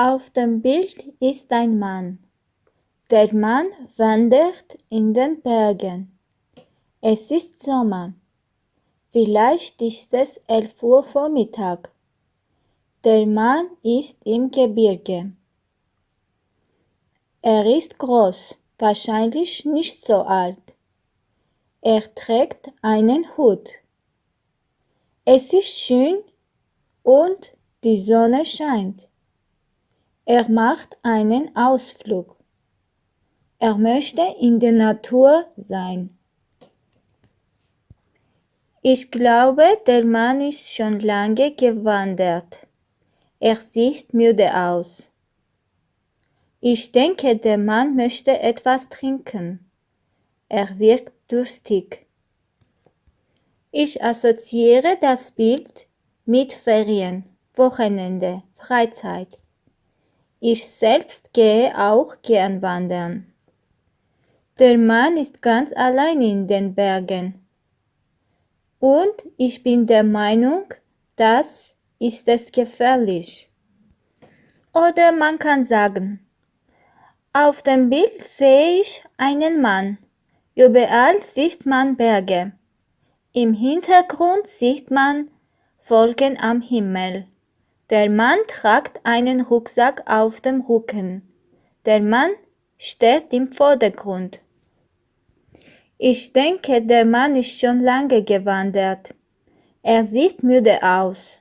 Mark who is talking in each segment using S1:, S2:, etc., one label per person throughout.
S1: Auf dem Bild ist ein Mann. Der Mann wandert in den Bergen. Es ist Sommer. Vielleicht ist es elf Uhr Vormittag. Der Mann ist im Gebirge. Er ist groß, wahrscheinlich nicht so alt. Er trägt einen Hut. Es ist schön und die Sonne scheint. Er macht einen Ausflug. Er möchte in der Natur sein. Ich glaube, der Mann ist schon lange gewandert. Er sieht müde aus. Ich denke, der Mann möchte etwas trinken. Er wirkt durstig. Ich assoziiere das Bild mit Ferien, Wochenende, Freizeit. Ich selbst gehe auch gern wandern. Der Mann ist ganz allein in den Bergen. Und ich bin der Meinung, das ist es gefährlich. Oder man kann sagen, auf dem Bild sehe ich einen Mann. Überall sieht man Berge. Im Hintergrund sieht man Wolken am Himmel. Der Mann tragt einen Rucksack auf dem Rücken. Der Mann steht im Vordergrund. Ich denke, der Mann ist schon lange gewandert. Er sieht müde aus.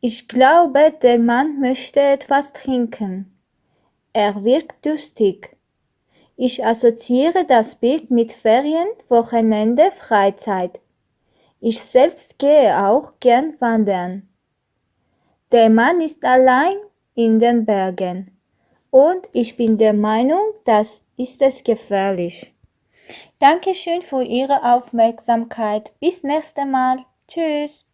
S1: Ich glaube, der Mann möchte etwas trinken. Er wirkt durstig. Ich assoziiere das Bild mit Ferien, Wochenende, Freizeit. Ich selbst gehe auch gern wandern. Der Mann ist allein in den Bergen. Und ich bin der Meinung, das ist es gefährlich. Dankeschön für Ihre Aufmerksamkeit. Bis nächstes Mal. Tschüss.